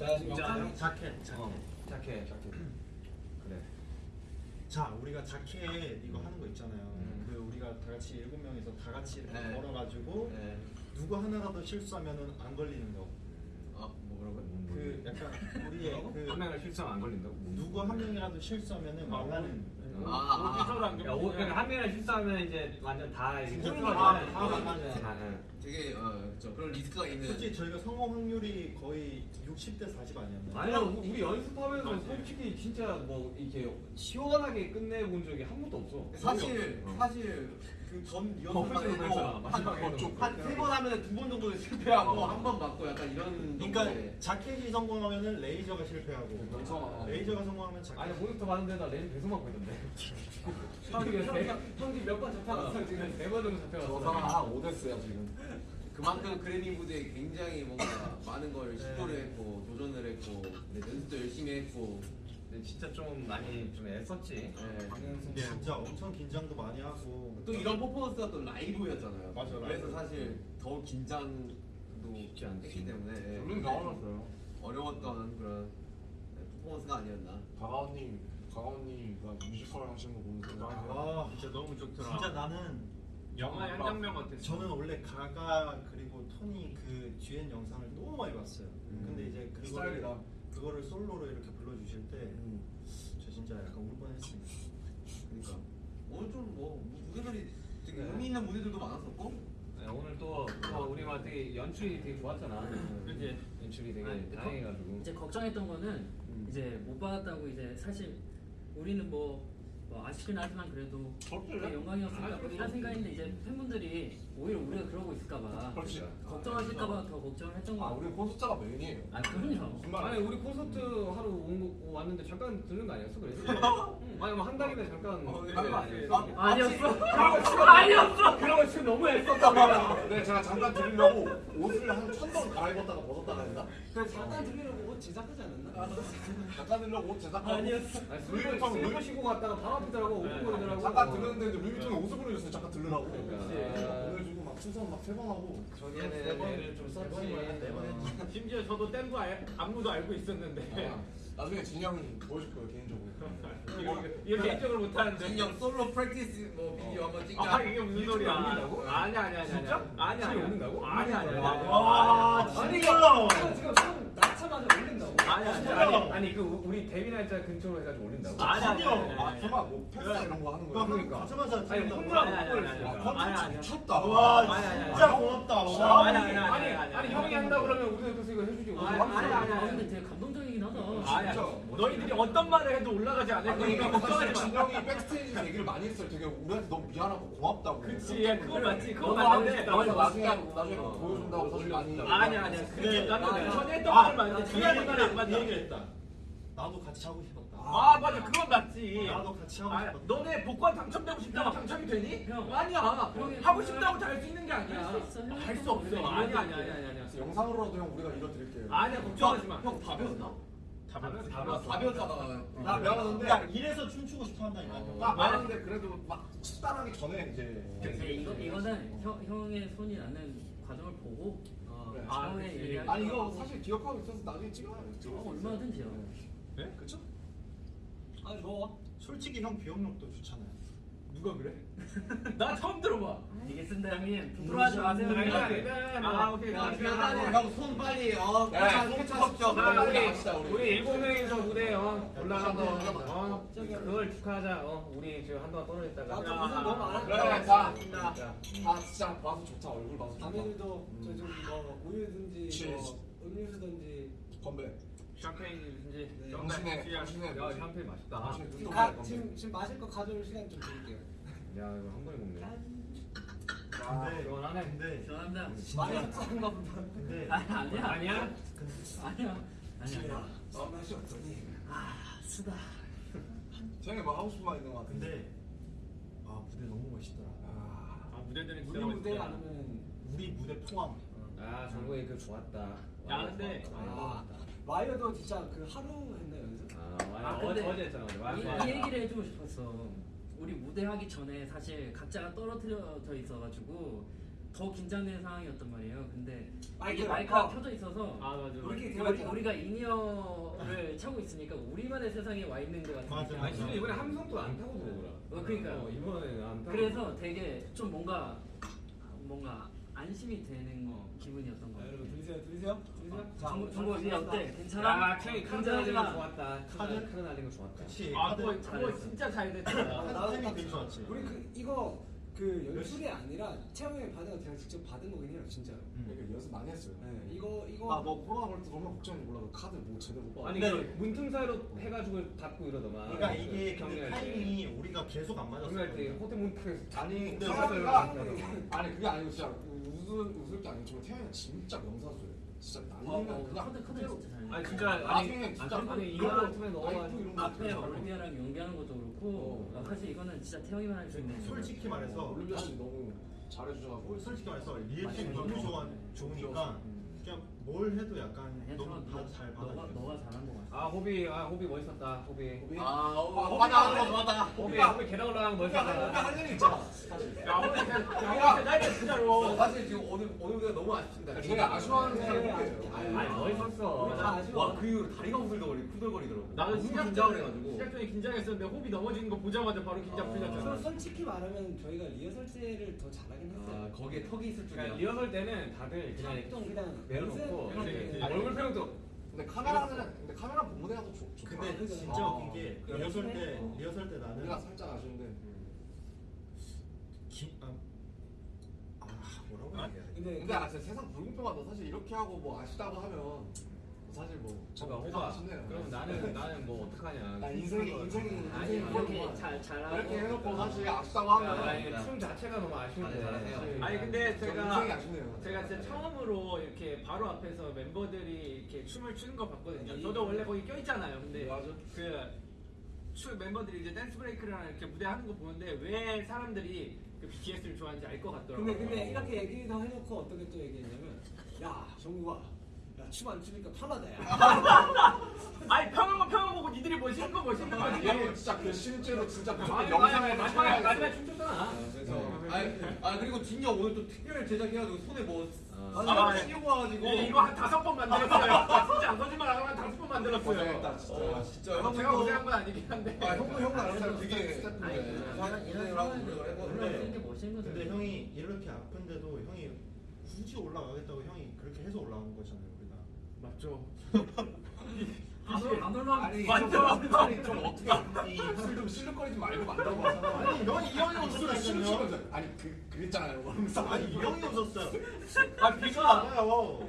자 지금 영상 자켓 자켓 어, 자켓. 자켓. 그래. 자 우리가 자켓 이거 하는 거 있잖아요 음. 그 우리가 다 같이 일곱 명이서 다 같이 이렇게 네. 걸어가지고 네. 누구 하나라도 실수하면은 안 걸리는 거. 어? 그 약간 우리의 한그 명을 실수하면 안 걸린다고? 누구 한 명이라도 실수하면은 말라는 아, 오피셜 안 야, 오, 그러니까 한 명을 실수하면 이제 완전 다 이렇게 진짜 다다다 망가져. 다, 응. 되게 어, 저 그런 리스크가 있는. 솔직히 저희가 성공 확률이 거의 60대 40 아니었나요? 아니야 우리 연습하면서 솔직히 진짜 뭐 이렇게 시원하게 끝내본 적이 한 번도 없어. 사실 어. 사실 그전 어, 리허설 그렇죠. 마지막에는. 한세 번 하면 두 번 정도 실패하고 어. 한번 맞고 약간 이런 그러니까 정도의- 자켓이 성공하면은 레이저가 실패하고 그렇죠. 레이저가 성공하면 자켓 아니 모니터 봤는데 나 레이저 계속 맞고 있던데. 형이 형이 몇번 잡혀갔어 지금 네번 정도 저 잡혀갔어. 사망 한 오 death야 지금. 그만큼 그래미 무대에 굉장히 뭔가 많은 걸 시도를 했고 도전을 했고 네, 연습도 열심히 했고 근데 진짜 좀 많이 좀 애썼지. 네. 근데 진짜 엄청 긴장도 많이 하고 또 이런 퍼포먼스가 또 라이브였잖아요. 맞아, 그래서 라이브. 사실 더 긴장 도 쉽지 않지. 했기 때문에 네. 나와놨어요. 어려웠던 그런 네, 퍼포먼스가 아니었나. 가가오님, 가가오님가 뮤지컬 하시는 거 보면서 아 진짜 너무 좋더라. 진짜 나는 영화 의 한 장면 같았어. 저는 원래 가가 그리고 토니 그 듀엣 영상을 너무 많이 봤어요. 음. 근데 이제 그거를 스타일이다. 그거를 솔로로 이렇게 불러주실 때저 진짜 약간 울 뻔했습니다. 그러니까 오늘 좀뭐 무대들이 되게 네. 의미 있는 무대들도 많았었고 네, 오늘 또, 또 우리가 되게 연출이 되게 좋았잖아. 그치? 연출이 되게 아니, 다행해가지고. 이제 걱정했던 거는 음. 이제 못 받았다고 이제 사실 우리는 뭐, 뭐 아쉽긴 하지만 그래도 영광이었으니까 뭐 이런 생각인데 이제 팬분들이 오히려 우리가 그러고 있을까봐 그렇지. 걱정하실까봐 더 걱정을 했던 거 아 같아요. 우리 콘서트가 메인이에요. 아 그럼요. 말? 아니 우리 콘서트 하러 온 거, 왔는데 잠깐 들른 거 아니었어? 그래서? 아니 뭐한 달이면 잠깐 어, 네. 하는 거 아니었어? 아, 아니었어? 아니었어! 그런 거 지금 너무 애썼다 네 제가 잠깐 드리려고 옷을 한 천 번 갈아입었다가 벗었다가 했나? 잠깐 들리려고 옷 제작하지 않았나? 잠깐 드리려고 옷 제작하고 아니었어. 아니 술을 술 마시고 갔다가 바로 앞이더라고 오픈거리더라고 잠깐 들렸는데 이제 루이비통에 옷을 보내줬어요. 잠깐 들으라고. 그러니까. 네, 보내주고 막 충성 막세번 하고. 저기에는 애를 좀 썼지 네번 했지. 심지어 저도 뗀거 알- 안무도 알고 있었는데 아, 나중에 형이 보여줄 거예요 개인적으로. 이거 이거 개인적으로 못하는데. 진영 솔로 프랙티스 뭐 비디오 한번 찍자. 아 이게 무슨 소리야? 올린다고? 아니 아니 아니 진짜? 아니 아니 지금 올린다고? 아니 아니 아니. 와 진짜. 지금 형 낳자마자 올린다고? 아니 아니 아니 그 우리 데뷔 날짜 근처로 해가지고 올린다고? 아니, 아니. 아 설마 뭐 패스 이런 거 하는 나 거야? 그러니까 가자마자 아니 찍는다고. 혼자 아니, 아니, 아 미쳤다. 와. 진짜 고맙다. 아니, 와. 아니, 아니 아니. 형이 한다 그러면 우리도 이거 해주지 아니, 아니, 아니, 아. 근데 되게 하다. 아니 너희들이 어떤 말을 해도 올라가지 않을 아니 거니까 걱정하지 마. 진영이 백스테이지 얘기를 많이 했어요. 되게 우리한테 너무 미안하고 고맙다고. 그치, 야, 그건 맞지. 그건 맞는데. 나중에 나중에 보여준다고 사실 많이. 아니 아니야. 그게 나는 네. 전에 했던 아, 말을 맞는데 그 뒤에 하는 말을 안 얘기를- 그 맞아. 얘기를 했다. 나도 같이 하고 싶었다. 아 맞아 그건 맞지. 나도 같이 하고 아, 싶었다. 너네 복권 당첨되고 싶다고 당첨이 되니? 형. 아니야. 하고 싶다고 다 할 수 있는 게 아니야. 할수 있어, 할수 없어. 아니야 아니야. 아니야 아니야. 영상으로라도 형 우리가 이뤄드릴게요. 아니야 걱정하지 마. 형 다 배웠나? 다 배웠어. 다 아, 배웠어. 다 배웠다가 나 배웠는데 야 이래서 춤추고 싶어 한다니까. 어. 나 배웠는데 그래도 막 식단하기 전에 이제. 근데 이거 이거는 형 형의 손이 나는 과정을 보고 어, 네. 아, 처음에 그치. 얘기할 아니 때 이거 사실 기억하고 있어서 나중에 찍어요. 어, 얼마든지요. 네? 그쵸? 아 좋아. 솔직히 형 기억력도 좋잖아요. 누가 그래? 나 처음 들어봐. 알겠습니다 형님. 부끄러워하지 마세요. 아니, 아 오케이. 야, 오케이. 미안하네. 형손 빨리 어. 네, 네, 우리 우리 갑시다, 우리. 우리 일곱 명이서 무대 어 올라간 거 올라가자. 어 그걸 축하하자. 어 우리 지금 한동안 떨어졌다가. 아, 저 무슨 너무 안 그래 할까? 자. 자. 아 진짜 봐서 좋다 얼굴 봐서 좋다. 자매들도 저 지금 뭐 우유든지. 뭐 음료수든지 건배. 샴페인이든지 네. 당신의 당신의 야 샴페인 맛있다 당신의 눈동자의 가, 건배. 지금 지금 마실 거 가져올 시간 좀 드릴게요. 야 이거 한 번에 먹네 아, 근데 시원하네. 근데 죄송합니다. 많이 섞은가 보다. 근데 아, 아니야. 아니야? 아니야. 아니야. 아, 맛이 없더니. 아 쓰다. 쟤네 뭐 하고 싶은 말 있는 것 같은데. 근데 아 무대 너무 멋있더라. 아, 아 무대들은 진짜 우리 무대. 아니면 우리 무대 포함. 아 정국이 그 좋았다 야, 근데- 아, 와이어도 진짜 그 하루 했나 연습? 아, 아, 아 근데 어제 했잖아 이. 이 얘기를 해주고 싶었어. 우리 무대 하기 전에 사실 각자가 떨어뜨려져 있어가지고 더 긴장되는 상황이었단 말이에요. 근데 마이크가- 이게 마이크가 어. 켜져 있어서 아 맞아. 우리, 대화했잖아. 우리가 in-ear를 차고 있으니까 우리만의 세상에 와 있는 것 같은 맞아, 느낌. 아니 이번에 함성도 안 타고 들어오더라. 어, 그러니까요. 어, 이번에는 안 타고. 그래서 되게 좀 뭔가 뭔가 안심이 되는 기분이었던 것 자, 같아요. 여러분 들리세요? 들리세요? 들리세요? 자, 정보 정보 어디 어때? 야, 괜찮아? 긴장하지 날리는 거 마. 좋았다. 카드? 카드 날리는 거 좋았다. 그치 아 카드 그거 그거. 진짜 잘 됐다. 카드 나도 되게 좋았지 우리 그 이거 그 연출이 아니라 채영이 받은 거 제가 직접 받은 거긴 해요, 진짜로. 그러니까 연습 많이 했어요. 네, 이거 이거 아뭐 코로나 걸때 정말 걱정이 몰라. 카드 뭐 제대로 못 아니 근데- 그 문틈 사이로 해가지고 닫고 이러더만. 그러니까 이게 근데 경기할 때. 타이밍이 우리가 계속 안 맞았어 경기할 때 호텔 문 탁에서 아니 근데 아니 그게 아니고 진짜 웃을 웃을 게 아니고 정말 태양이가 진짜 명사수예요. 진짜 어, 날리면 어, 그냥 카드 카드 진짜 잘. 아니 진짜 아니 나중에 진짜 아니, 아니 이거 이런 거 앞에. 올리비아랑 연기하는 것도 그렇고 어. 아, 사실 이거는 진짜 태영이만 할 수 있는 솔직히 말해서 올림피아 씨 너무 잘해주셔가지고 솔직히 말해서 맞아요. 너무 좋아 좋으니까 그냥 뭘 해도 약간 너무 다 잘 너가 받아들였어 너가 잘한 거 같아. 아 호비 아 호비 멋있었다 호비. 아, 어, 하는 거 좋았다. 호비 호비 계단 올라가는 거 멋있었다. 할 일이 있잖아. 사실. 야 호비 야 나이 진짜로. 어, 사실 지금 오늘 오늘보다 너무 아쉽습니다. 저희 아쉬워하는 네, 사람이 아니 멋있었어. 와 그 이후로 다리가 후들거리 후들거리더라고. 나는 너무 시작 긴장을 전에 해가지고. 시작 전에 긴장했었는데 호비 넘어지는 거 보자마자 바로 긴장 아. 풀렸잖아. 솔직히 말하면 저희가 리허설 때를 더 잘하긴 했어요. 아 거기에 턱이 있을 줄이야. 그러니까 리허설 때는 다들 그냥 좀 그냥 내려놓고 이렇게 네. 얼굴 표정도 근데 카메라는 근데 카메라 본무대가 더 좋. 좋다. 근데. 진짜 아. 웃긴 게. 리허설 때 어. 리허설 때 나는 우리가 살짝 아쉬운데. 기, 아, 아 뭐라고 얘기해야 돼? 근데 근데 아 진짜 세상 불공평하다. 사실 이렇게 하고 뭐 아쉽다고 하면 사실 뭐 잠깐 참 호바. 아쉽네요. 그럼 나는 나는 뭐 어떡하냐. 나 인생이 인생이 아니 인생이 이렇게 그렇구만. 잘 잘하고 이렇게 해놓고 사실 아쉽다고 야, 하면 아니, 춤 자체가 너무 아쉬운데. 네, 잘하세요. 아니 근데 저 제가. 제가 진짜 처음으로 이렇게 바로 앞에서 멤버들이 이렇게 춤을 추는 거 봤거든요. 저도 원래 거기 껴있잖아요. 근데 맞아. 그춤 멤버들이 이제 댄스 브레이크랑 이렇게 무대 하는 거 보는데 왜 사람들이 그 BTS를 좋아하는지 알 것 같더라고요. 근데 근데 이렇게 얘기도 해놓고 어떻게 또 얘기했냐면 야 정국아 야춤 안 추니까 편하다 야. 아니 평은 거 평은 거고 니들이 멋있는 거 멋있는 거 아니 진짜 그 실제로 진짜 영상에 아니, 마지막에 마지막에 춤췄잖아. 그래서 아, 아 그리고 진영 오늘 또 특별 제작해가지고 손에 뭐 아니 아, 씌우고 와가지고 네, 이거 한 다섯 번 만들었어요. 아, 진짜 안 거짓말 안 하고 한 다섯 번 만들었어요. 고생했다 진짜. 어, 진짜 형 제가 고생한 건 아니긴 한데. 아 형도 형도 알아서 그게 되게. 이런 멋있는. 근데 형이 이렇게 아픈데도 형이 굳이 올라가겠다고 형이 그렇게 해서 올라온 거잖아요 맞죠. 안, 올- 안 올라가면 아니 맞죠? 좀, 어떻게 이술좀 실룩거리지 말고 봐서 아니 형이 이 형이 실룩시면서 아니 그 그랬잖아요. 아니 이 형이 웃었어요 아 비가 맞아요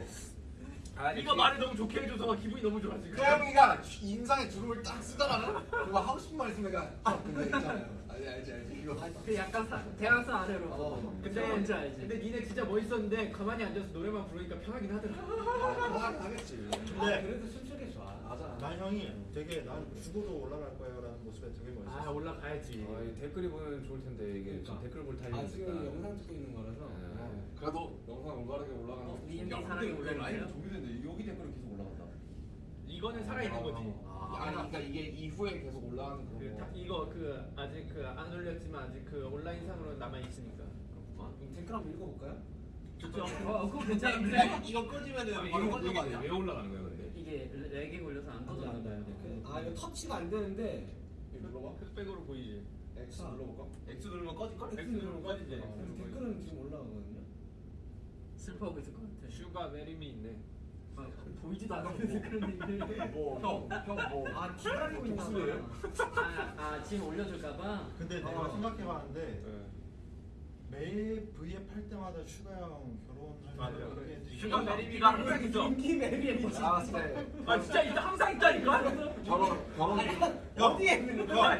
비가 말을 너무 좋게 해줘서 기분이 너무 좋아 지금. 태영이가 인상에 주름을 딱 쓰잖아. 그리고 하고 싶은 말 있으면 내가 형 근데 있잖아요. 알지 알지 알지 이거. 그 약간 사, 대학생 아래로. 어. 근데 뭔지 알지. 근데 니네 진짜 멋있었는데 가만히 앉아서 노래만 부르니까 편하긴 하더라. 아, 하겠지. 아, 그래도 춤추기 좋아. 맞아. 난 형이 되게 난 죽어도 올라갈 거야 라는 모습에 되게 아 멋있어 올라가야지. 아, 이 댓글이 보면 좋을 텐데 이게 지금 그러니까. 댓글 볼아 타이밍이 지금 영상 찍고 있는 거라서. 네. 그래도 영상 올바르게 올라가는. 어, 근데 왜 라인. 종료됐는데 여기 댓글은 계속. 이거는 살아 있는 거지. 아, 아니 그러니까 이게 이후에 계속 올라가는 그 그런 다, 거. 이거 그 아직 그 안 올렸지만 아직 그 온라인 상으로 남아 있으니까. 그럼 댓글 한번 읽어볼까요? 좋죠. 어, 그거 괜찮은데. 네, 이거 꺼지면은 아니, 바로 이거 꺼진 거 아니야? 왜 올라가는 거야 근데? 이게 lag이 걸려서 안 꺼져요. 그- 아 이거 터치가 안 되는데 이거 눌러봐. 흑백으로 보이지. X 눌러볼까? X 누르면 꺼질 걸? X 누르면 꺼지지. 어. 그래서 댓글은 지금 올라가거든요. 슬퍼하고 있을 것 같아. 슈가 marry me 있네. 아, 보이지도 않는데 그런 얘기를. 뭐형형뭐 아 기다리고 있나 복수예요? 봐. 아, 아 지금 올려줄까봐. 근데 내가 어. 생각해봤는데 매일 V앱 할 때마다 슈가 형 결혼할 맞아요. 슈가 항상 있어. 윤기 marry me 아 진짜 아 진짜 있다 항상 있다니까. 결혼 결혼 어디에 있는 거야?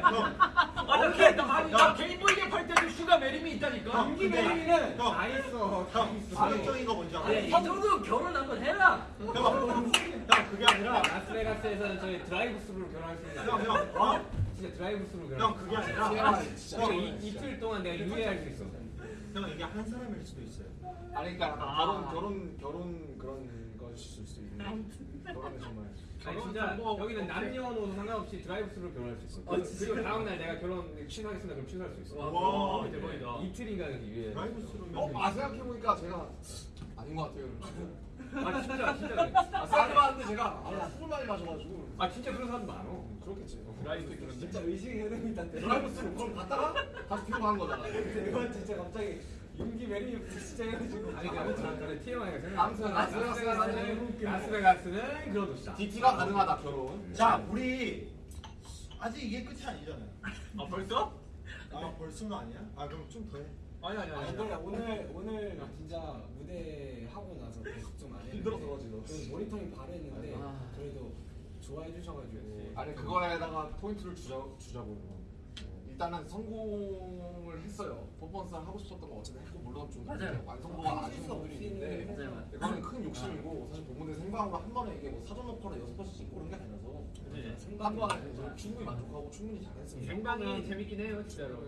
개, 아니 나 개인 V앱 할 때도 슈가 marry me 있다니까. 윤기 marry me는 형, 다 있어. 다형 있어. 파격적인 거 뭔지 알아? 이 정도 결혼 한번 해라. 형, 형 그게 아니라 라스베가스에서는 저희 드라이브 스루로 결혼할 수 있는. 형, 형, 어? 진짜 드라이브 스루로 결혼. 형 그게 아니라 TMI 진짜. 형 이, 이틀 동안 내가 유예할 수 있어. 형 이게 한 사람일 수도 있어요 아니 그러니까 아. 결혼 결혼 결혼 그런 것일 수 있는 결혼은 정말 아니 결혼 진짜 여기는 없게. 남녀노소 상관없이 드라이브 스루로 결혼할 수 있어. 어, 그리고 진짜? 그리고 다음 날 내가 결혼 취소하겠습니다. 그럼 취소할 수 있어. 와, 와, 대박이다. 이틀인가 이게. drive-through면 어? 아 생각해 보니까 제가 아닌 것 같아요 아 진짜 진짜 그래. 아 생각해봤는데 제가 아, 술을 많이 마셔가지고 아 진짜 그런 사람 많어. 그렇겠지 드라이브 그런데. 진짜 의식의 흐름이 있다. 드라이브 스루 그걸 갔다가 다시 뒤로 가는 거잖아 이건 진짜 갑자기 윤기 marry 진짜 해가지고. 아니 그러니까 그래 TMI가 생각. 아무튼 라스베가스는 라스베가스는 그런 도시다. DT가 가능하다 결혼 자 우리 아직 이게 끝이 아니잖아요. 아 벌써? 아 벌써는 아니야? 아 그럼 좀 더 해. 아니 아니 아, 아니. 근데 오늘 오늘 진짜 무대 하고 나서 계속 좀 많이 힘들어서. 좀 모니터링 바로 했는데 아. 그래도 좋아해 주셔가지고 아니 그거에다가 포인트를 주자, 주자고요 일단은 성공을 했어요 퍼포먼스를 하고 싶었던 거 어쨌든 했고 물론 좀 맞아요. 완성도가 아쉬운 부분이 있는데 맞아요. 이거는 큰 욕심이고 사실 본무대 생방으로 한 번에 이게 뭐 사전 녹화를 여섯 번씩 찍고 그런 게 아니라서 네. 한 번에 저는 충분히 만족하고 충분히 잘했습니다 생방이 재밌긴 해요 진짜로.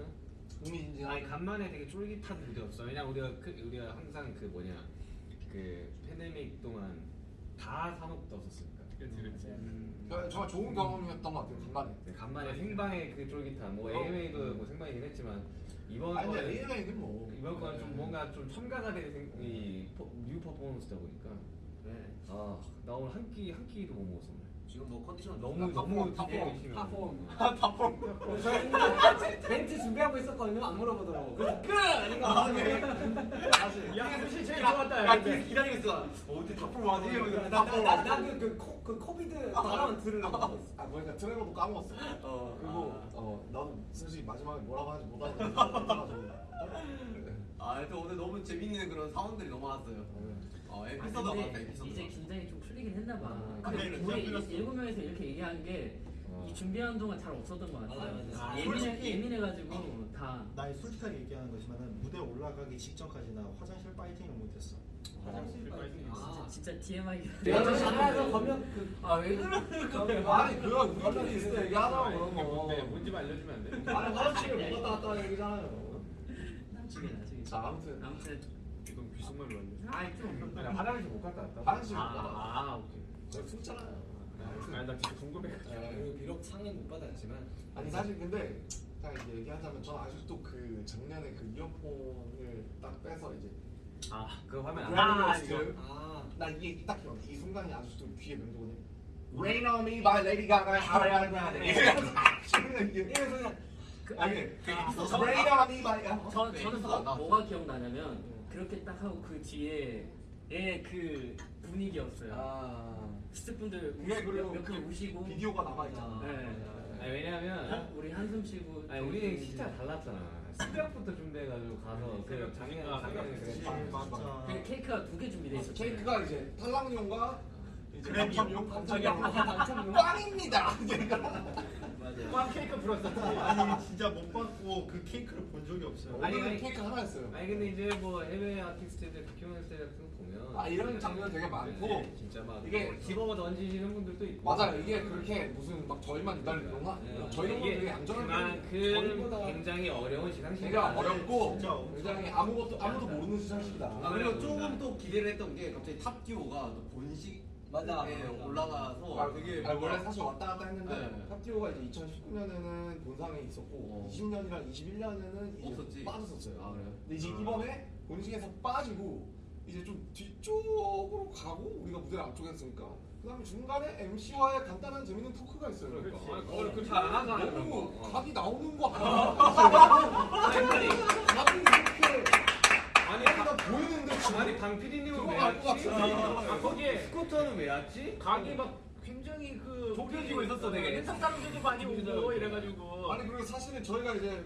국민인지 아니 간만에 되게 쫄깃한 무대였어. 왜냐 우리가 그, 우리가 항상 그 뭐냐 그 팬데믹 동안 다 사먹었었으니까. 그렇지 그렇지. 저- 정말 좋은 경험이었던 것 같아요 간만에 네, 간만에 생방의 그 쫄깃한 뭐 AMA도 뭐 생방이긴 했지만 이번 아니 근데 거는 AMA는 뭐 이번 거는 좀 뭔가 좀 첨가가 된 생, 이 포, 뉴 퍼포먼스다 보니까 네. 아 나 오늘 한 끼 한 끼도 못 먹었어. 지금 뭐 컨디션 너무. 너무 탑 되게 폼, 열심히 팝폼 탑폼 저희는 멘트 준비하고 있었거든요 안 물어보더라고 그래서 끝! 아, 네. 야 사실 제일 좋았다. 근데. 기다리고 있어. 어, 어떻게 탑으로 와지? 이러면서 탑으로 나나그 그 코비드 발언 들으려고 아 뭐니까 트레버도 까먹었어 어, 그리고 아. 어 나도 솔직히 마지막에 뭐라고 하는지 못 알아듣고 아, 또 오늘 너무 재밌는 그런 상황들이 너무 많았어요. 어, 아, 에피소드가 많다, 근데 에피소드. 이제 긴장이 좀 풀리긴 했나 봐. 아, 근데 그래, 우리. 일- 일곱 명에서 이렇게 얘기하는 게 어. 이 준비하는 동안 잘 없었던 것 같아요. 맞아, 맞아. 아, 예민해 솔직히- 예민해가지고 다 나 솔직하게 얘기하는 거지만은 무대 올라가기 직전까지 나 화장실 파이팅을 못했어. 화장실 빨리 아 진짜 TMI. 내가 저 전화해서 검역 그 아왜 그러는 아니 그거 우리끼리 있을 때 얘기하자고 그런? 거 뭔지 좀 알려주면 안 돼? 아니 화장실을 못 갔다 왔다 얘기잖아요 나중에 나중에. 자 아무튼 아무튼 이건 귓속말로 알려줘. 아이 좀. 아니, 화장실 못 갔다 왔다. 화장실 못 아, 갔다 왔다 아 오케이. 저희 숨잖아요 아니 나 진짜 궁금해. 그리고 비록 상은 못 받았지만 아니 사실 근데 딱 이제 얘기하자면 저는 아직도 그 작년에 그 이어폰을 딱 빼서 이제 아 그거 화면 안. 아, 아, 이거. 아 나 이게 딱 기억 이 순간이 아직도 귀에 맴도거든 Rain on me by Lady Gaga Ariana Grande 이게 이래서 그냥 그, 아니 그 아, Rain on me by 저 네, 저는 나. 뭐가 기억나냐면 그렇게 딱 하고 그 뒤에 의그 분위기였어요. 아. 스태프분들 그게 그리고 몇분 그 우시고. 비디오가 남아있잖아 네. 아니 왜냐면 우리 한숨 쉬고. 아니 우리 진짜 달랐잖아. 새벽부터 준비해가지고 가서 그 새벽 작년 아, 작년에 새벽 그랬지. 맞아. 그 케이크가 두 개 준비돼 있었어요. 케이크가 이제 탈락용과 당첨용 당첨용. 꽝입니다. 꽝 케이크 불었었지. 아니 진짜 못 받고 그 케이크를 본 적이 없어요. 아니, 오늘은 아니. 케이크 하나였어요 아니 근데 이제 뭐 해외 아티스트들 스타일 같은 거 보면 아, 이런 장면 되게 많고 네, 진짜 막 이게 이게 집어 던지시는 분들도 있고 맞아요 이게 그렇게 무슨 막 저희만 기다리는구나 네. 저희는 이게 되게 얌전한 그만큼 저희보다 굉장히 어려운 시상식 되게 어렵고 진짜 굉장히 아무것도 아무도 모르는 시상식이다 아, 그리고 조금 또 기대를 했던 게 갑자기 탑듀오가 또 본식에 맞아. 올라가서 아, 되게 아, 원래 사실 왔다 갔다 했는데 네. 탑디오가 이제 2019년에는 본상에 있었고 어. 20년이랑 21년에는 이제 없었지. 빠졌었어요. 아, 그래요? 근데 이제 아. 이번에 본식에서 빠지고 이제 좀 뒤쪽으로 가고 우리가 무대를 앞쪽에 했으니까 그다음에 중간에 MC와의 간단한 재밌는 토크가 있어요. 어, 그걸 그렇게 안 하잖아, 그런 너무 거. 어. 각이 나오는 거 하나. 아니 아니 각이 이렇게 아니 각이가 보이는데 지금 아니 강 PD님은 그거 왜 왔지? 같은데. 아 거기에 스쿠터는 왜 왔지? 각이 막 굉장히 그 좁혀지고 있었어, 되게. 랜선 사람들도 많이 오고 이래가지고. 아니 그리고 사실은 저희가 이제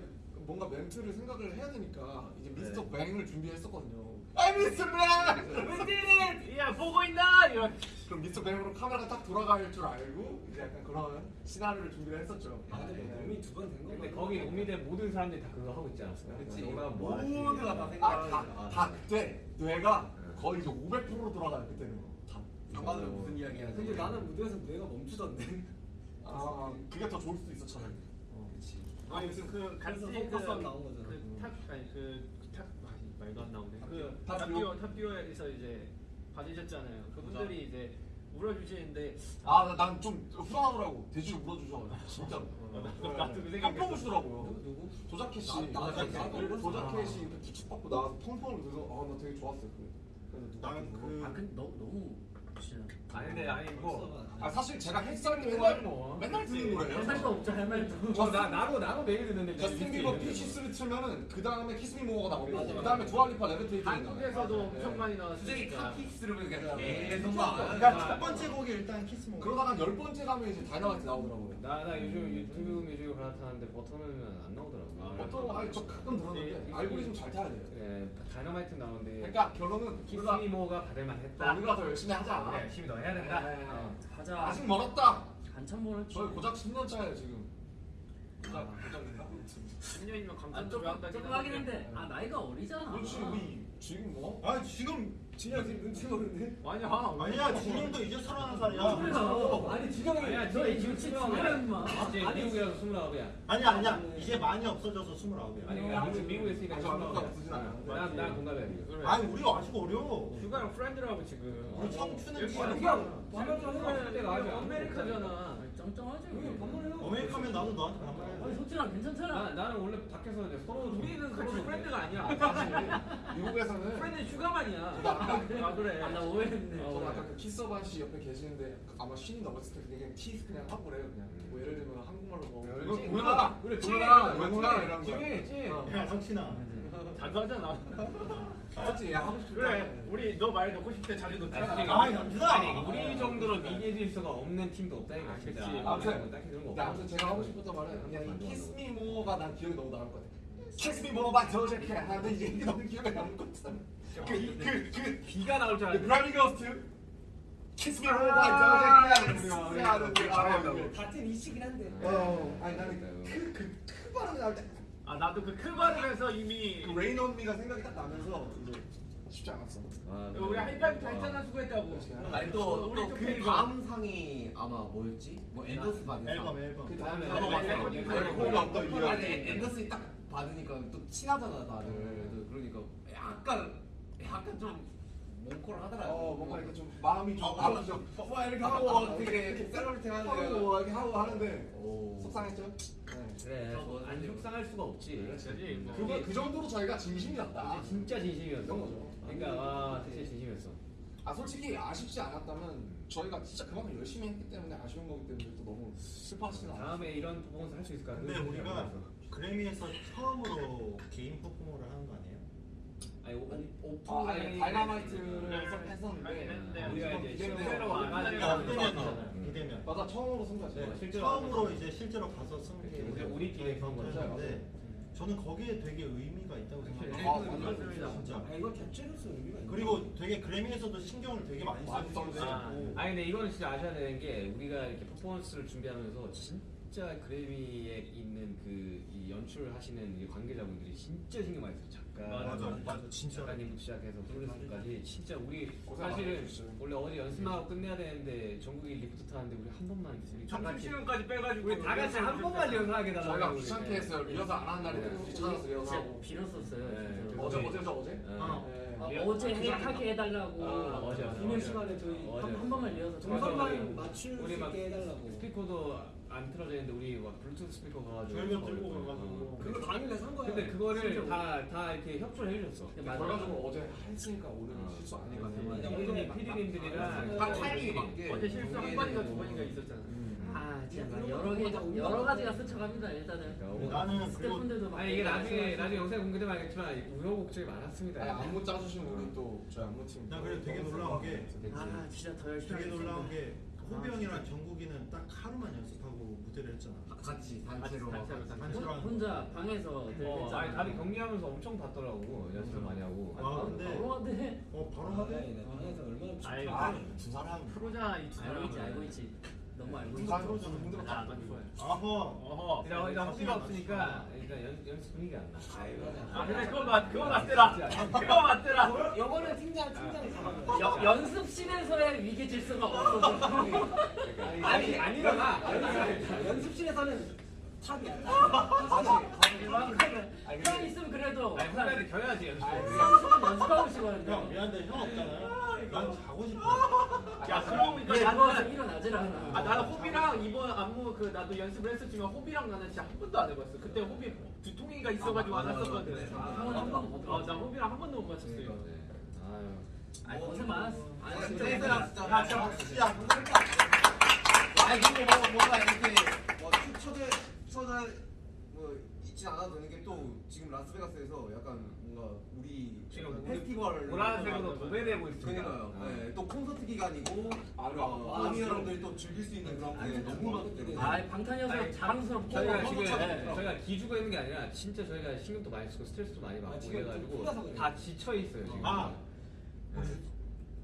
뭔가 멘트를 생각을 해야 되니까 이제 미스터 네. 뱅을 준비했었거든요. 아 미스터 뱅! 웬디는 야 보고 있나 이런. 그럼 미스터 뱅으로 카메라가 딱 돌아갈 줄 알고 이제 약간 그런 시나리오를 준비를 했었죠. 아 근데 뭐 몸이 두 번 된 거. 근데 거기 오미대 모든 사람들이 다 그거 하고 있지 않았어요? 그치. 너가 뭐 하지? 모두가 다 아, 생각을 다, 다 그때 뇌가 거의 이제 500% 돌아가요 그때는. 다. 장관은 무슨 이야기 하지? 근데 나는 무대에서 뇌가 멈추던데. 아 그게 더 좋을 수도 차라리. 그치. 아니 무슨 그 같이 그래서 그 나온 거잖아. 그탑 아니 그탑 말도 안 나오네. 그 탑듀오. 탑듀오 탑듀오에서 이제 받으셨잖아요. 그분들이 이제 아난 좀 후련하더라고 돼지를 물어주셔가지고 진짜로 나도 그 생각했어. 깜짝 주더라고요 누구? 조자켓 씨 나- 나- 나- 나- 나와서 펑펑을 그래서 아나 되게 좋았어요. 그래서 나는 그 아 근데 너무 너무 진짜 아니 근데 아니 뭐아 사실 제가 때 그거야, 맨날 뭐. 맨날 듣는 할 거예요 말도 없죠 할 말도. 어, 나 나도 나도 매일 듣는데 저스틴 비버 Peaches를 틀면은 그 다음에 Kiss Me More가 나오고 그 다음에 두아 리파 Levitating이 한국에서도. 엄청 많이 수정이 나왔으니까. 카키스를 그냥 네. 계속 그러니까 막첫 번째 곡이 일단 Kiss More. 그러다가 열 번째 가면 이제 다이너마이트 나오더라고요 나, 나 요즘 유튜브 뮤직을 갈아타는데 버터는 안 나오더라고. 어떤 아니 저 가끔 들었는데 알고리즘 잘 타야 돼요 그래, 다이너마이트 나오는데. 그러니까 결론은 우리가 Kiss Me More가 받을만 했다. 우리가 더 열심히 하자 열심히 더 해야 된다. 네. 어. 하자. 아직 멀었다 한참 멀었지. 저희 고작 10년 차예요 지금 고작? 10년이면 아좀 조금 한다. 조금 하긴 했는데 아 나이가 어리잖아. 그렇지 우리 지금 뭐? 아 지금 진영 지금 눈치 보는데? 아니야. 아니야 진님도 이제 서른한 살이야. 아니 진영이 아니야, 너 지금 지금 지금 진짜 임마. 이제 아니, 미국이라서 스물아홉이야. 아니야 아니야 이제 많이 없어져서 스물아홉이야. 아니 그러니까 미국 미국에 있으니까 아, 스물아홉이야. 난, 난 공감해. 아니 우리가 아직 어려. 휴가랑 프렌드라고 지금. 우리 청춘은 지금 그냥 밥을 좀 해라. 내가 아직 아메리카잖아. 아니, 쩡쩡하지. 여기 밥 먹으려고. 어메리카면 나도 너한테 아니 반말해. 속진아 괜찮잖아. 나, 나는 원래 밖에서 이제 서로 우리는 서로 같이 프렌드가 아니야. 미국에서는 프렌드 휴가만이야. 아 그래. 아, 나 오해했네. 저는 아까 그 키스어반 씨 옆에 계시는데 아마 신이 넘었을 때 그냥 키스 그냥 하고 그래요 그냥 뭐 예를 들면 한국말로 뭐 그렇지. 동현아 그래, 찐, 영훈아 이런 거 찐, 찐. 어. 야 성친아. 자주 하잖아. 맞지 야 하고 싶다 그래. 우리 너 말 넣고 싶을 때 자주 넣잖아. 아 영준아. 아니 우리 정도로 미디어 질서가 없는 팀도 없다 이거 아, 진짜. 아무튼 딱히 그런 거 없어. 아무튼 제가 하고 싶었던 말은 그냥 이 키스 미 모어가 난 기억이 너무 남을 것 같아 Kiss Me More가 저렇게 하는데 이게 너무 기억에 남을 것 같아 그그그 비가 나올 줄그 알았는데. Grammy goes to Kiss Me More가 저렇게 하는 그 잘한다고. 같은 이시긴 한데. 어 아니 나는 그그크 발음이 나올 때그 아 나도 그크 발음에서 이미 Rain On Me가 생각이 딱 나면서 이제 쉽지 않았어 아, 우리 하이파이브 다 했잖아 수고했다고. 아니 우리 또또그 그 다음 상이 아마 뭐였지? 뭐 앤더슨 받은 앨범 상. 앨범. 그 다음에 앨범 앨범 앨범 앨범 앨범 없다 아니 앤더슨이 딱 받으니까 또 친하잖아 다들. 그러니까 약간 약간 좀 뭉클하더라고. 어 뭔가 이렇게 좀 마음이 좀 어, 마음 좀, 뭐 이렇게 하고 되게 celebrate 하고 하는데. 뭐 이렇게 하고 하는데 오. 속상했죠? 네. 그래. 안 속상할 수가 없지. 그렇지. 뭐. 그거 그 정도로 저희가 진심이었다. 진짜 진심이었어. 이런 거죠. 그러니까 와 진짜 진심이었어. 아 솔직히 아쉽지 않았다면 저희가 진짜 그만큼 열심히 했기 때문에 아쉬운 거기 때문에 또 너무 슬퍼하시진 않아요. 다음에 이런 퍼포먼스 할 수 있을까? 근데 우리가 그래미에서 처음으로 대면 퍼포먼스를 하는 거 아니 오, 아, 아니 Dynamite를 네. 했었는데 우리가 이제. 실제로 와가지고 아, 하는 비대면이잖아요. 거. 비대면. 맞아 처음으로 승부했어요. 네, 실제로 처음으로 이제 실제로 가서. 그치, 우리끼리 한 거죠. 했는데 저는 거기에 되게 의미가 있다고 생각해요. 아, 맞습니다. 진짜. 아 이거 자체로서 의미가 있네. 그리고 되게 그래미에서도 신경을 되게 많이 쓰고 썼어요. 있고. 아니 근데 이거는 진짜 아셔야 되는 게 우리가 이렇게 퍼포먼스를 준비하면서 진짜 그래미에 있는 그이 연출을 하시는 이 관계자분들이 진짜 신경 많이 써요. 작가, 맞아 맞아 진짜. 작가님부터 시작해서 프로듀서까지 진짜 우리 사실은. 원래 어제 연습하고 끝내야 되는데 정국이 리프트 타는데 우리 한 번만 우리 다 점심 같이 시간까지 빼가지고 우리 다 같이 한 번만 리허설하게 달라고 저희가. 귀찮게 했어요. 리허설 안 하는 네. 귀찮아서 리허설하고. 진짜 빌었었어요. 네. 진짜로. 어제 어제죠 어제? 네. 어. 네. 아, 어제 해, 하게 해달라고 아, 어제, 어제. 비는 시간에 저희 어제. 한, 한 번만 리허설 맞아, 동선만 맞출 수 우리 막 있게 해달라고. 스피커도 안 틀어져 있는데 우리 막 블루투스 스피커 가가지고 절벽 들고 어. 가가지고. 그거 당일에 산 거야. 근데 그거를 진짜 다다 이렇게 협조를 해주셨어. 근데. 결과적으로 어제 했으니까 오늘 어. 실수 아니까 맞아. 피디님, 피디님들이랑 한 타이밍에 맞게. 어제 실수 한 번인가 두 번인가 있었잖아. 아 진짜 막 여러 개 여러 가지가 스쳐갑니다 일단은. 나는 그리고 스태프분들도 막 아니 이게 나중에. 나중에 영상에 공개되면 알겠지만 우여곡절이 많았습니다. 아니, 안무 짜주신 우리 또 저희 안무팀. 나 그래도 되게 놀라운 게 아 진짜 더 열심히 되게 하겠습니다. 놀라운 게 호비 형이랑 정국이는 딱 하루만 연습하고 무대를 했잖아. 같이 단체로. 단체로, 단체로. 단체로 하는 거. 혼자 방에서 늘 어, 했잖아. 아니 다들 경기하면서 엄청 봤더라고 연습 많이 하고. 아, 바로 근데- 바로 하대. 어 바로 아, 하대. 네, 방에서 얼마나 아이, 아, 두 사람. 프로잖아 이두 알고 있지 사람은. 알고 있지. 너무 알고. 사람 저는 힘들어. 아, 난 좋아요. 아허. 어허. 일단 일단 허비가 없으니까 일단 연, 연습 분위기가 안 나. 아 근데 그거 맞 그거 맞더라. 그거 맞더라. 요거는 팀장 팀장이 잡아요. 여, 연습실에서의 위기 질서가 없어서. 아니 아니잖아. 연습실에서는 탑이야. 형 있으면 그래도 아니 후배들 겨야지 연습. 한 30분 연습하고 싶었는데. 형 미안한데 형 없잖아요. 난 자고 싶어. 야얘 누워서 나는 일어나질 않아. 아 나는 호비랑 이번 안무 그 나도 연습을 했었지만 호비랑 나는 진짜 한 번도 안 해봤어. 그때 호비 두통이가 있어가지고 아, 안 했었거든. 아, 어나 호비랑 한 번도 못 맞췄어요. 그러니까. 아유. 아니 고생 많았어. 아니 진짜 얘들아 진짜 야, 진짜 박수야. 아니 근데 뭐 뭔가 이렇게 뭐 초대 초대 뭐 있지 않아도 되는 게 또 지금 라스베가스에서 약간 뭔가 우리 지금 페스티벌 보라색으로 도배되고 있습니다. 그러니까요. 아. 네, 또 콘서트 기간이고 아. 어, 아, 아미. 여러분들이 또 즐길 수 있는 그런 게 너무 많기 아 방탄이어서 자랑스럽고 저희가 지금. 저희가 기죽어 있는 게 아니라 진짜 저희가 신경도 많이 쓰고 스트레스도 많이 받고 아, 그래가지고. 다 지쳐 있어요 지금. 아. 네.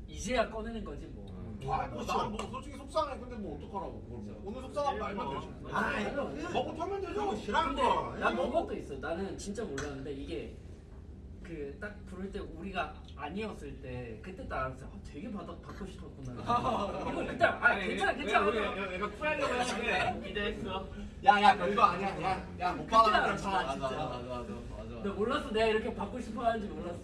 이제야 꺼내는 거지 뭐. 어. 아, 뭐, 나는 뭐 솔직히 속상해. 근데 뭐 어떡하라고. 그걸 뭐. 오늘 속상한 말만 되지. 아이, 먹고 털면 되죠. 형 싫어한 근데 거. 난 그것도 있어. 나는 진짜 몰랐는데 이게 그 딱 부를 때 우리가 아니었을 때 그때 딱 알았어. 아, 되게 받아 받고 싶었구나. 이거 그때 아 괜찮아 괜찮아. 약간 쿨하려고 했는데 기대했어. 야, 야, 별거 아니야. 야, 야, 못 그때 받아. 알았어 맞아 진짜. 맞아 맞아 맞아 근데 몰랐어 내가 이렇게 받고 싶어 하는지 몰랐어.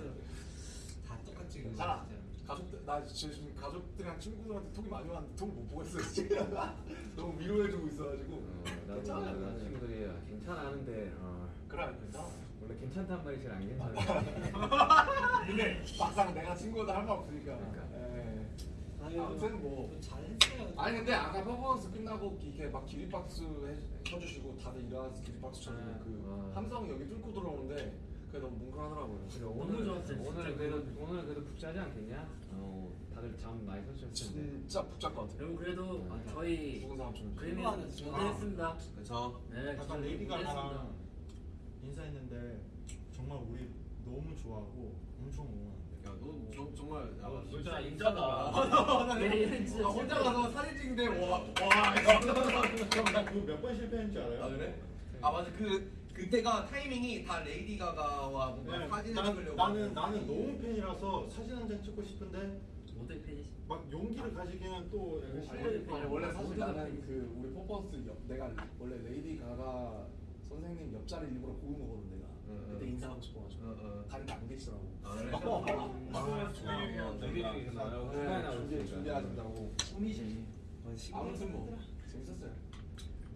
다 똑같지. 괜찮아. 가족들, 나 지금 가족들이랑 친구들한테 톡이 많이 왔는데 톡을 못 보고 있어요. 지금 너무 위로해주고 있어가지고. 어, 나도 괜찮아. 나 친구들이 아, 괜찮아 하는데 어, 그래, 괜찮아. 원래 괜찮단 말이 제일 안 괜찮아. 근데 막상 내가 친구들 할말 없으니까. 그러니까. 예. 아무튼 뭐. 잘했어요. 아니 근데 아까 퍼포먼스 끝나고 이렇게 막 기립박수 해, 쳐주시고 다들 일어나서 기립박수 쳐주고 아, 그 와. 함성이 여기 뚫고 들어오는데 그게 너무 뭉클하더라고요. 그래, 너무 오늘 좋았어요, 진짜. 오늘 그래도 오늘 그래도 북자지 않겠냐? 어 다들 잠 많이 설쳤을 텐데. 진짜 복잡 것 같아요. 여러분 그래도 아, 저희 죽은 사람 좀. 그림이 좋아하는 무대했습니다. 그렇죠 네, 약간 저희 레이디 무대했습니다. 가가랑 인사했는데 정말 우리 너무 좋아하고 엄청 응원한대. 야너 정말 야, 너 진짜 진짜 인자다 네, 진짜 아, 혼자 가서 사진 찍는데 와와 나그 몇번 실패했는지 알아요? 아 그래? 아 맞아 그 그때가 타이밍이 다 레이디 가가와 뭔가 네, 사진을 난- 찍으려고 나는 나는 너무 팬이라서 사진 한 장 찍고 싶은데 모델 팬이시. 막 용기를 가지기는 또 약간 아니, 실력이 아니, 원래 사실 나는 팬이지. 그 우리 퍼포먼스 옆 내가 원래 레이디 가가 선생님 옆자리 일부러 고른 거거든 내가. 응, 그때 응. 인사하고 싶어가지고 어, 어. 다른데 안 계시더라고. 아 그래? 준비들이 계속 나와요. 후반에 나올 준비 테니까. 준비하신다고. 꿈이지 아무튼 뭐 재밌었어요.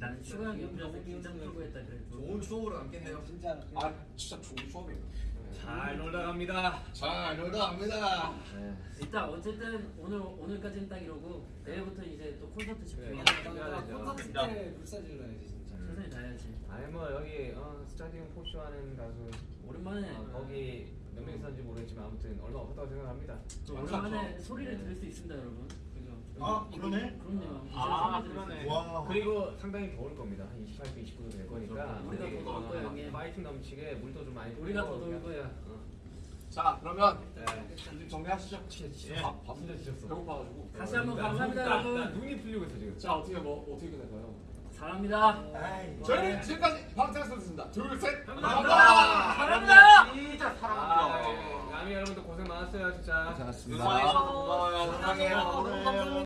난 슈가 형 옆이라서 긴장 풀고 했다 그래도. 좋은 추억으로 남겠네요 진짜. 아 진짜 좋은 추억이에요. 잘 놀다 갑니다. 잘 놀다 갑니다. 네. 일단 어쨌든 오늘 오늘까지는 딱 이러고 내일부터 이제 또 콘서트 집중해야 그래. 돼. 준비해야 되죠. 콘서트 때 불사질러 야지 진짜. 최선을 다해야지. 아니 뭐 여기 어, 스타디움 four 쇼 하는 가수 오랜만에 어, 거기 몇명 있었는지 모르겠지만 아무튼 얼마 없었다고 생각합니다. 또 오랜만에 소리를 들을 수 있습니다, 여러분. 아 그러네? 그럼요. 아, 그러네. 와 그리고 상당히 더울 겁니다. 한 28도, 29도 될 거니까 우리가 우리, 더 더울 어, 거야, 형님. 파이팅 넘치게 물도 좀 많이 우리가 더 더울 거야. 어. 자 그러면 네. 이제 정리하시죠. 진짜 밥, 밥 진짜 지쳤어. 배고파가지고. 다시 한번 나 감사합니다, 여러분. 나 눈이 풀리고 있어 지금. 자 어떻게 뭐 어떻게 끝낼까요? 사랑합니다. 아이 저희는 지금까지 방탄소년단입니다. 둘 셋. 감사합니다. 사랑합니다. 진짜 아, 사랑합니다 네. 남이 여러분들 고생 많았어요 진짜. 고생하셨습니다 고마워요 사랑해요 고마워요.